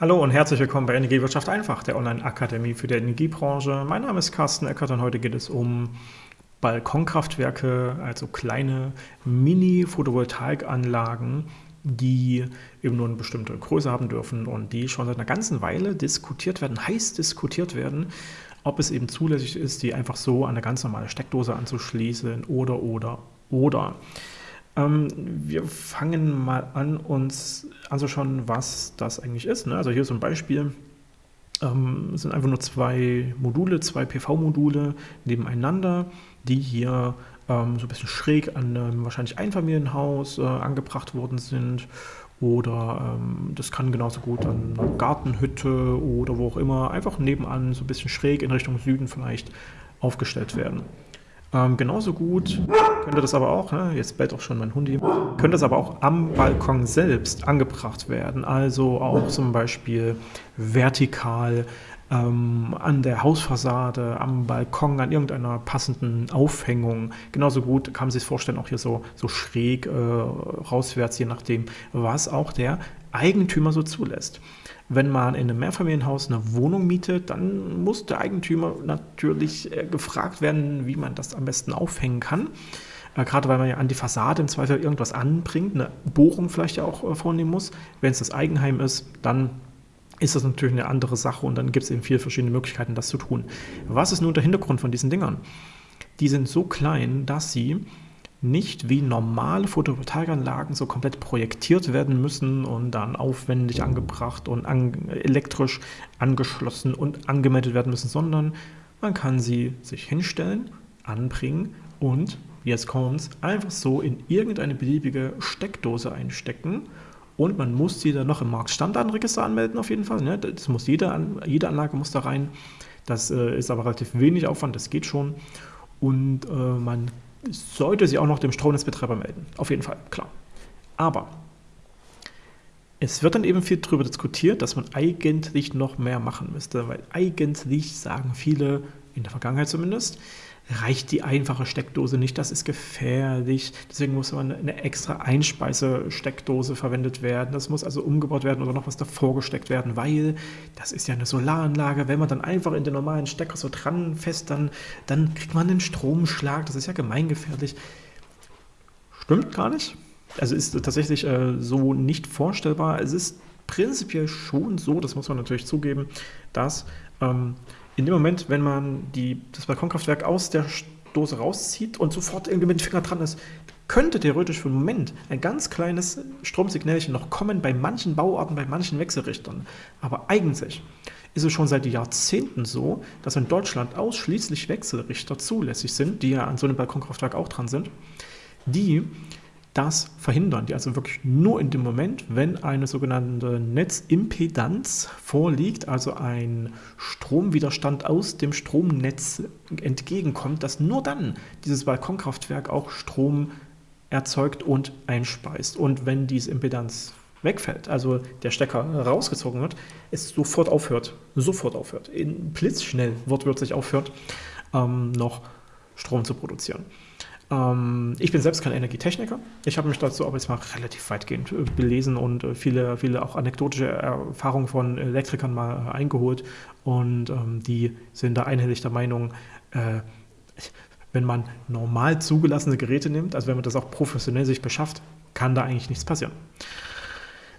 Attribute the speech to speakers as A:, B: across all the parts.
A: Hallo und herzlich willkommen bei Energiewirtschaft einfach, der Online-Akademie für die Energiebranche. Mein Name ist Carsten Eckert und heute geht es um Balkonkraftwerke, also kleine Mini-Photovoltaikanlagen, die eben nur eine bestimmte Größe haben dürfen und die schon seit einer ganzen Weile diskutiert werden, heiß diskutiert werden, ob es eben zulässig ist, die einfach so an eine ganz normale Steckdose anzuschließen oder, oder, oder. Ähm, wir fangen mal an, uns anzuschauen, was das eigentlich ist. Ne? Also hier zum Beispiel ähm, sind einfach nur zwei Module, zwei PV-Module nebeneinander, die hier ähm, so ein bisschen schräg an einem wahrscheinlich Einfamilienhaus äh, angebracht worden sind. Oder ähm, das kann genauso gut an einer Gartenhütte oder wo auch immer, einfach nebenan so ein bisschen schräg in Richtung Süden vielleicht aufgestellt werden. Ähm, genauso gut könnte das aber auch, ne, jetzt bellt auch schon mein Hundi, könnte das aber auch am Balkon selbst angebracht werden. Also auch zum Beispiel vertikal ähm, an der Hausfassade, am Balkon, an irgendeiner passenden Aufhängung. Genauso gut kann man sich vorstellen, auch hier so, so schräg äh, rauswärts, je nachdem, was auch der Eigentümer so zulässt. Wenn man in einem Mehrfamilienhaus eine Wohnung mietet, dann muss der Eigentümer natürlich äh, gefragt werden, wie man das am besten aufhängen kann. Äh, gerade weil man ja an die Fassade im Zweifel irgendwas anbringt, eine Bohrung vielleicht auch äh, vornehmen muss. Wenn es das Eigenheim ist, dann ist das natürlich eine andere Sache und dann gibt es eben viele verschiedene Möglichkeiten, das zu tun. Was ist nun der Hintergrund von diesen Dingern? Die sind so klein, dass sie nicht wie normale Photovoltaikanlagen so komplett projektiert werden müssen und dann aufwendig angebracht und an, elektrisch angeschlossen und angemeldet werden müssen, sondern man kann sie sich hinstellen, anbringen und, jetzt kommt's, einfach so in irgendeine beliebige Steckdose einstecken und man muss sie dann noch im Marktstandardregister anmelden auf jeden Fall. Ne? Das muss jede, jede Anlage muss da rein. Das äh, ist aber relativ wenig Aufwand, das geht schon. Und äh, man sollte sie auch noch dem Stromnetzbetreiber melden. Auf jeden Fall, klar. Aber es wird dann eben viel darüber diskutiert, dass man eigentlich noch mehr machen müsste, weil eigentlich sagen viele, in der Vergangenheit zumindest, reicht die einfache Steckdose nicht, das ist gefährlich. Deswegen muss man eine extra Einspeise-Steckdose verwendet werden. Das muss also umgebaut werden oder noch was davor gesteckt werden, weil das ist ja eine Solaranlage. Wenn man dann einfach in den normalen Stecker so dran fest, dann, dann kriegt man einen Stromschlag. Das ist ja gemeingefährlich. Stimmt gar nicht. Also ist tatsächlich äh, so nicht vorstellbar. Es ist prinzipiell schon so, das muss man natürlich zugeben, dass ähm, in dem Moment, wenn man die, das Balkonkraftwerk aus der Dose rauszieht und sofort irgendwie mit dem Finger dran ist, könnte theoretisch für einen Moment ein ganz kleines Stromsignalchen noch kommen bei manchen Bauarten, bei manchen Wechselrichtern. Aber eigentlich ist es schon seit Jahrzehnten so, dass in Deutschland ausschließlich Wechselrichter zulässig sind, die ja an so einem Balkonkraftwerk auch dran sind, die das verhindern, die also wirklich nur in dem Moment, wenn eine sogenannte Netzimpedanz vorliegt, also ein Stromwiderstand aus dem Stromnetz entgegenkommt, dass nur dann dieses Balkonkraftwerk auch Strom erzeugt und einspeist. Und wenn diese Impedanz wegfällt, also der Stecker rausgezogen wird, es sofort aufhört, sofort aufhört, in blitzschnell wortwörtlich aufhört, ähm, noch Strom zu produzieren. Ähm, ich bin selbst kein Energietechniker. Ich habe mich dazu aber jetzt mal relativ weitgehend äh, belesen und äh, viele, viele auch anekdotische Erfahrungen von Elektrikern mal äh, eingeholt. Und ähm, die sind da einhellig der Meinung, äh, wenn man normal zugelassene Geräte nimmt, also wenn man das auch professionell sich beschafft, kann da eigentlich nichts passieren.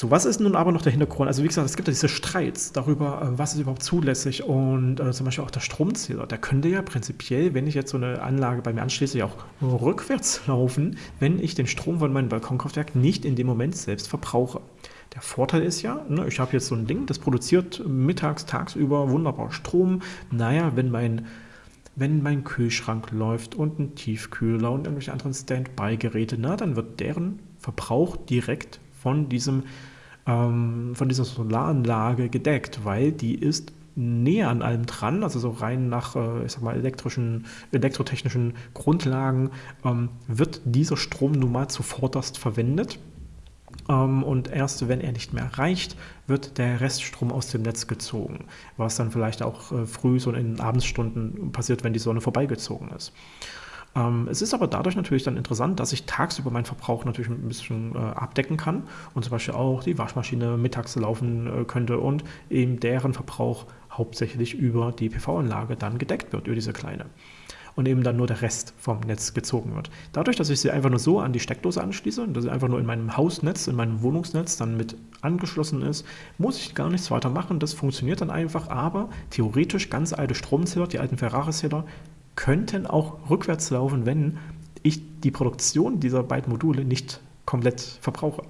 A: So, was ist nun aber noch der Hintergrund? Also wie gesagt, es gibt ja diese Streits darüber, äh, was ist überhaupt zulässig und äh, zum Beispiel auch der Stromzähler. Der könnte ja prinzipiell, wenn ich jetzt so eine Anlage bei mir anschließe, ja auch rückwärts laufen, wenn ich den Strom von meinem Balkonkraftwerk nicht in dem Moment selbst verbrauche. Der Vorteil ist ja, ne, ich habe jetzt so ein Ding, das produziert mittags, tagsüber wunderbar Strom. Naja, wenn mein wenn mein Kühlschrank läuft und ein Tiefkühler und irgendwelche anderen Standby-Geräte, na, dann wird deren Verbrauch direkt von diesem ähm, von dieser Solaranlage gedeckt, weil die ist näher an allem dran, also so rein nach, äh, ich sag mal, elektrischen, elektrotechnischen Grundlagen ähm, wird dieser Strom nun mal zuvorderst verwendet. Ähm, und erst wenn er nicht mehr reicht, wird der Reststrom aus dem Netz gezogen, was dann vielleicht auch äh, früh so in den Abendsstunden passiert, wenn die Sonne vorbeigezogen ist. Ähm, es ist aber dadurch natürlich dann interessant, dass ich tagsüber meinen Verbrauch natürlich ein bisschen äh, abdecken kann und zum Beispiel auch die Waschmaschine mittags laufen äh, könnte und eben deren Verbrauch hauptsächlich über die PV-Anlage dann gedeckt wird, über diese kleine und eben dann nur der Rest vom Netz gezogen wird. Dadurch, dass ich sie einfach nur so an die Steckdose anschließe dass sie einfach nur in meinem Hausnetz, in meinem Wohnungsnetz dann mit angeschlossen ist, muss ich gar nichts weiter machen. Das funktioniert dann einfach, aber theoretisch ganz alte Stromzähler, die alten Ferrari-Zähler, könnten auch rückwärts laufen, wenn ich die Produktion dieser beiden Module nicht komplett verbrauche.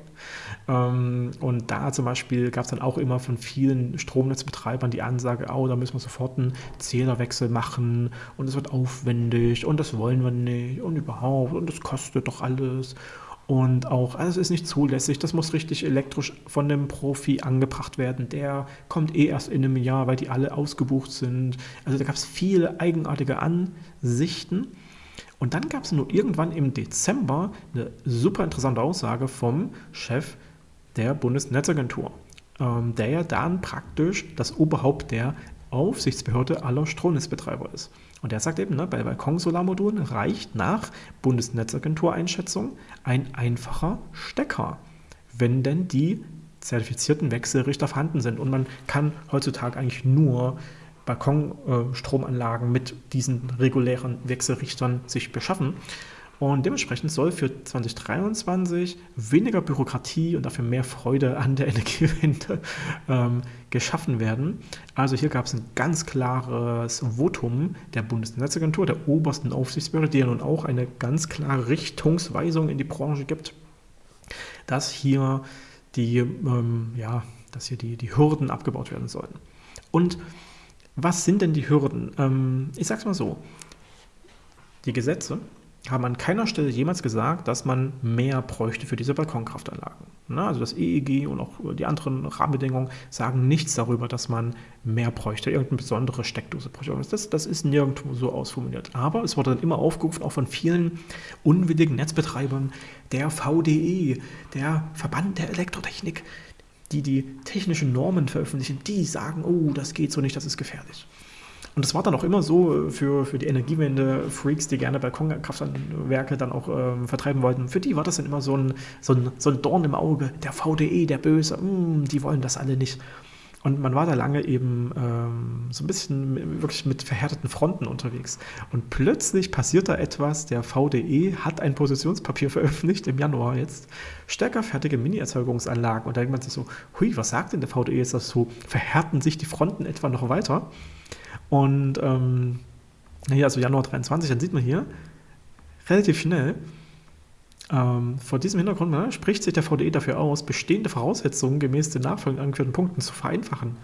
A: Ähm, und da zum Beispiel gab es dann auch immer von vielen Stromnetzbetreibern die Ansage, oh, da müssen wir sofort einen Zählerwechsel machen und es wird aufwendig und das wollen wir nicht und überhaupt und das kostet doch alles. Und auch, also es ist nicht zulässig, das muss richtig elektrisch von dem Profi angebracht werden. Der kommt eh erst in einem Jahr, weil die alle ausgebucht sind. Also da gab es viele eigenartige Ansichten. Und dann gab es nur irgendwann im Dezember eine super interessante Aussage vom Chef der Bundesnetzagentur, ähm, der ja dann praktisch das Oberhaupt der Aufsichtsbehörde aller Stromnetzbetreiber ist. Und der sagt eben, ne, bei Balkonsolarmodulen reicht nach Bundesnetzagentur-Einschätzung ein einfacher Stecker, wenn denn die zertifizierten Wechselrichter vorhanden sind. Und man kann heutzutage eigentlich nur Balkonstromanlagen mit diesen regulären Wechselrichtern sich beschaffen. Und dementsprechend soll für 2023 weniger Bürokratie und dafür mehr Freude an der Energiewende ähm, geschaffen werden. Also hier gab es ein ganz klares Votum der Bundesnetzagentur, der obersten Aufsichtsbehörde, die ja nun auch eine ganz klare Richtungsweisung in die Branche gibt, dass hier die, ähm, ja, dass hier die, die Hürden abgebaut werden sollen. Und was sind denn die Hürden? Ähm, ich sage es mal so. Die Gesetze haben an keiner Stelle jemals gesagt, dass man mehr bräuchte für diese Balkonkraftanlagen. Ne? Also das EEG und auch die anderen Rahmenbedingungen sagen nichts darüber, dass man mehr bräuchte, irgendeine besondere Steckdose bräuchte. Das, das ist nirgendwo so ausformuliert. Aber es wurde dann immer aufgerufen, auch von vielen unwilligen Netzbetreibern, der VDE, der Verband der Elektrotechnik, die die technischen Normen veröffentlichen, die sagen, oh, das geht so nicht, das ist gefährlich. Und das war dann auch immer so äh, für, für die Energiewende-Freaks, die gerne Balkonkraftwerke dann auch ähm, vertreiben wollten. Für die war das dann immer so ein, so ein, so ein Dorn im Auge. Der VDE, der Böse, mh, mm, die wollen das alle nicht. Und man war da lange eben ähm, so ein bisschen wirklich mit verhärteten Fronten unterwegs. Und plötzlich passiert da etwas. Der VDE hat ein Positionspapier veröffentlicht im Januar jetzt. Stärkerfertige Mini-Erzeugungsanlagen. Und da denkt man sich so, hui, was sagt denn der VDE jetzt dazu? Verhärten sich die Fronten etwa noch weiter? Und ähm, hier, also Januar 23, dann sieht man hier relativ schnell, ähm, vor diesem Hintergrund ne, spricht sich der VDE dafür aus, bestehende Voraussetzungen gemäß den nachfolgend angeführten Punkten zu vereinfachen.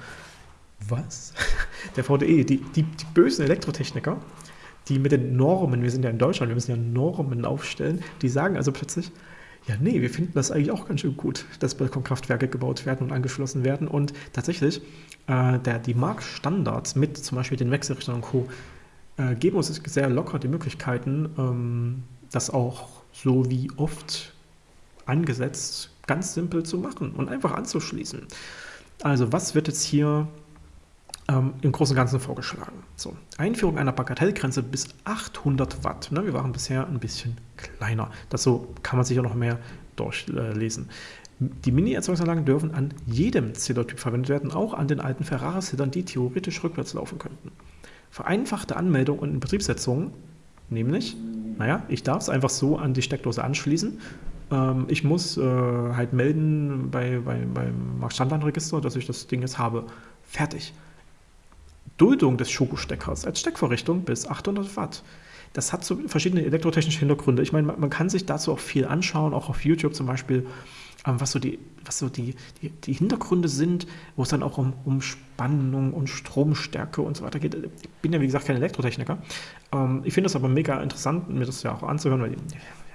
A: Was? Der VDE, die, die, die bösen Elektrotechniker, die mit den Normen, wir sind ja in Deutschland, wir müssen ja Normen aufstellen, die sagen also plötzlich, ja, nee, wir finden das eigentlich auch ganz schön gut, dass Balkonkraftwerke gebaut werden und angeschlossen werden. Und tatsächlich, äh, der, die Marktstandards mit zum Beispiel den Wechselrichtern und Co. Äh, geben uns sehr locker die Möglichkeiten, ähm, das auch so wie oft angesetzt, ganz simpel zu machen und einfach anzuschließen. Also was wird jetzt hier ähm, im Großen und Ganzen vorgeschlagen? So, Einführung einer Bagatellgrenze bis 800 Watt. Ne, wir waren bisher ein bisschen kleiner. Dazu kann man sich ja noch mehr durchlesen. Die Mini-Erzeugungsanlagen dürfen an jedem Zählertyp verwendet werden, auch an den alten Ferrari-Zählern, die theoretisch rückwärts laufen könnten. Vereinfachte Anmeldung und Inbetriebssetzung, nämlich naja, ich darf es einfach so an die Steckdose anschließen. Ähm, ich muss äh, halt melden bei, bei, beim Marktstandardregister, dass ich das Ding jetzt habe. Fertig. Duldung des Schokosteckers als Steckvorrichtung bis 800 Watt. Das hat so verschiedene elektrotechnische Hintergründe. Ich meine, man kann sich dazu auch viel anschauen, auch auf YouTube zum Beispiel, ähm, was so die, was so die, die, die Hintergründe sind, wo es dann auch um, um Spannung und Stromstärke und so weiter geht. Ich bin ja, wie gesagt, kein Elektrotechniker. Ähm, ich finde es aber mega interessant, mir das ja auch anzuhören, weil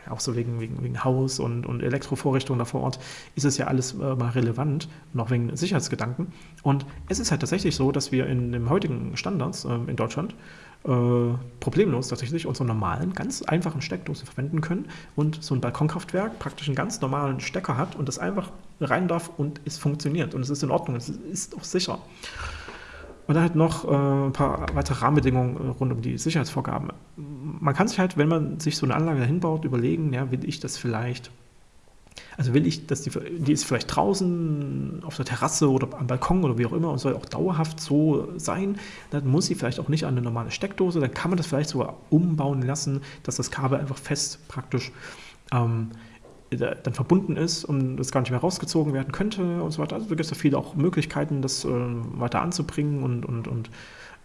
A: auch so wegen, wegen, wegen Haus und, und Elektrovorrichtungen da vor Ort ist es ja alles äh, mal relevant, noch wegen Sicherheitsgedanken. Und es ist halt tatsächlich so, dass wir in den heutigen Standards äh, in Deutschland äh, problemlos tatsächlich unsere normalen, ganz einfachen Steckdosen verwenden können und so ein Balkonkraftwerk praktisch einen ganz normalen Stecker hat und das einfach rein darf und es funktioniert und es ist in Ordnung, es ist auch sicher. Und dann halt noch äh, ein paar weitere Rahmenbedingungen äh, rund um die Sicherheitsvorgaben. Man kann sich halt, wenn man sich so eine Anlage dahin baut, überlegen, ja, will ich das vielleicht also will ich, dass die, die ist vielleicht draußen auf der Terrasse oder am Balkon oder wie auch immer und soll auch dauerhaft so sein, dann muss sie vielleicht auch nicht an eine normale Steckdose, dann kann man das vielleicht sogar umbauen lassen, dass das Kabel einfach fest praktisch ähm, dann verbunden ist und das gar nicht mehr rausgezogen werden könnte und so weiter. Also da gibt es ja viele auch Möglichkeiten, das äh, weiter anzubringen und, und, und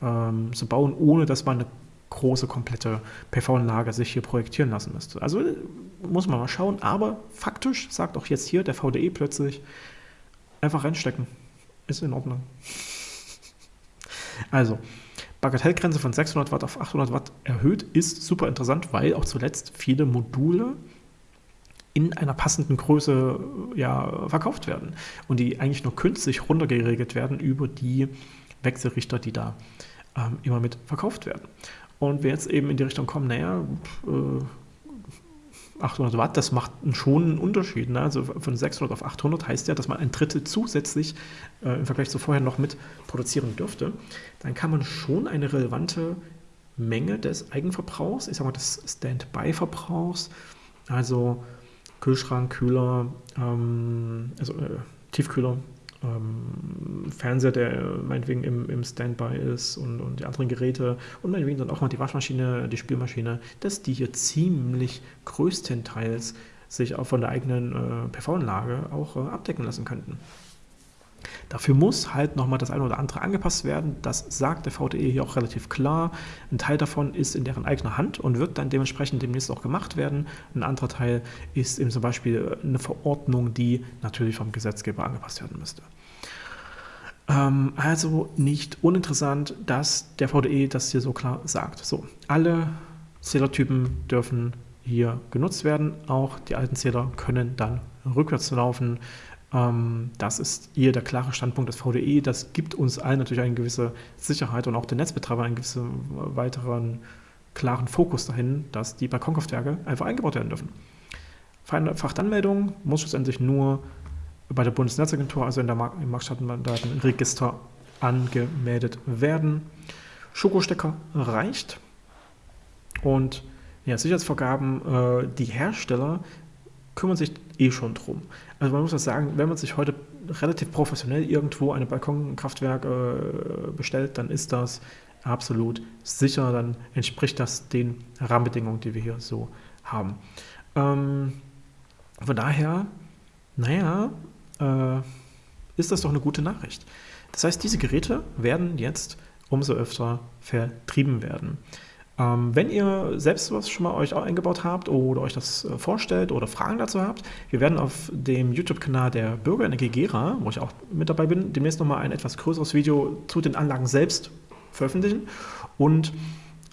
A: ähm, zu bauen, ohne dass man eine große, komplette PV-Anlage sich hier projektieren lassen müsste. Also muss man mal schauen, aber faktisch sagt auch jetzt hier der VDE plötzlich, einfach reinstecken. Ist in Ordnung. Also, Bagatellgrenze von 600 Watt auf 800 Watt erhöht ist super interessant, weil auch zuletzt viele Module in einer passenden Größe ja, verkauft werden und die eigentlich nur künstlich runtergeregelt werden über die Wechselrichter, die da ähm, immer mit verkauft werden. Und wir jetzt eben in die Richtung kommen, naja, äh, 800 Watt, das macht schon einen Unterschied. Ne? Also von 600 auf 800 heißt ja, dass man ein Drittel zusätzlich äh, im Vergleich zu vorher noch mit produzieren dürfte. Dann kann man schon eine relevante Menge des Eigenverbrauchs, ich sage mal des Standby-Verbrauchs, also Kühlschrank, Kühler, ähm, also äh, Tiefkühler, ähm, Fernseher, der meinetwegen im, im Standby ist und, und die anderen Geräte und meinetwegen dann auch mal die Waschmaschine, die Spülmaschine, dass die hier ziemlich größtenteils sich auch von der eigenen äh, PV-Anlage auch äh, abdecken lassen könnten. Dafür muss halt nochmal das eine oder andere angepasst werden. Das sagt der VDE hier auch relativ klar. Ein Teil davon ist in deren eigener Hand und wird dann dementsprechend demnächst auch gemacht werden. Ein anderer Teil ist eben zum Beispiel eine Verordnung, die natürlich vom Gesetzgeber angepasst werden müsste. Ähm, also nicht uninteressant, dass der VDE das hier so klar sagt. So, alle Zählertypen dürfen hier genutzt werden. Auch die alten Zähler können dann rückwärts laufen. Ähm, das ist hier der klare Standpunkt des VDE. Das gibt uns allen natürlich eine gewisse Sicherheit und auch den Netzbetreiber einen gewissen weiteren klaren Fokus dahin, dass die Balkonkraftwerke einfach eingebaut werden dürfen. Fachanmeldung muss schlussendlich nur bei der Bundesnetzagentur, also in der Mark im Marktdatenregister, angemeldet werden. Schokostecker reicht. Und ja, Sicherheitsvorgaben, äh, die Hersteller kümmern sich eh schon drum. Also man muss das sagen, wenn man sich heute relativ professionell irgendwo ein Balkonkraftwerk äh, bestellt, dann ist das absolut sicher, dann entspricht das den Rahmenbedingungen, die wir hier so haben. Ähm, von daher, naja, äh, ist das doch eine gute Nachricht. Das heißt, diese Geräte werden jetzt umso öfter vertrieben werden. Ähm, wenn ihr selbst was schon mal euch eingebaut habt oder euch das äh, vorstellt oder Fragen dazu habt, wir werden auf dem YouTube-Kanal der Bürgerenergie Gera, wo ich auch mit dabei bin, demnächst nochmal ein etwas größeres Video zu den Anlagen selbst veröffentlichen und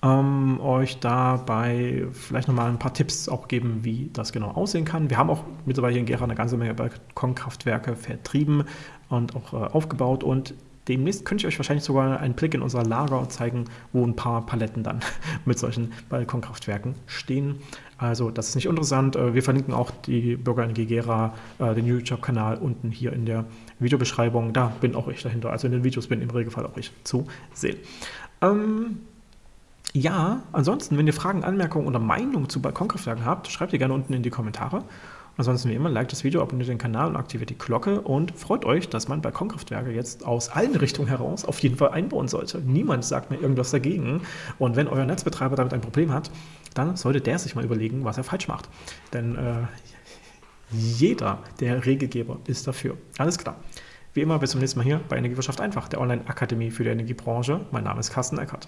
A: ähm, euch dabei vielleicht nochmal ein paar Tipps auch geben, wie das genau aussehen kann. Wir haben auch mittlerweile hier in Gera eine ganze Menge Balkonkraftwerke vertrieben und auch äh, aufgebaut und Demnächst könnte ich euch wahrscheinlich sogar einen Blick in unser Lager zeigen, wo ein paar Paletten dann mit solchen Balkonkraftwerken stehen. Also das ist nicht interessant. Äh, wir verlinken auch die Bürger in Gera, äh, den YouTube-Kanal unten hier in der Videobeschreibung. Da bin auch ich dahinter. Also in den Videos bin im Regelfall auch ich zu sehen. Ähm, ja, ansonsten, wenn ihr Fragen, Anmerkungen oder Meinungen zu Balkonkraftwerken habt, schreibt ihr gerne unten in die Kommentare. Ansonsten wie immer, liked das Video, abonniert den Kanal und aktiviert die Glocke und freut euch, dass man Balkonkraftwerke jetzt aus allen Richtungen heraus auf jeden Fall einbauen sollte. Niemand sagt mir irgendwas dagegen. Und wenn euer Netzbetreiber damit ein Problem hat, dann sollte der sich mal überlegen, was er falsch macht. Denn äh, jeder der Regelgeber ist dafür. Alles klar. Wie immer, bis zum nächsten Mal hier bei Energiewirtschaft einfach, der Online-Akademie für die Energiebranche. Mein Name ist Carsten Eckert.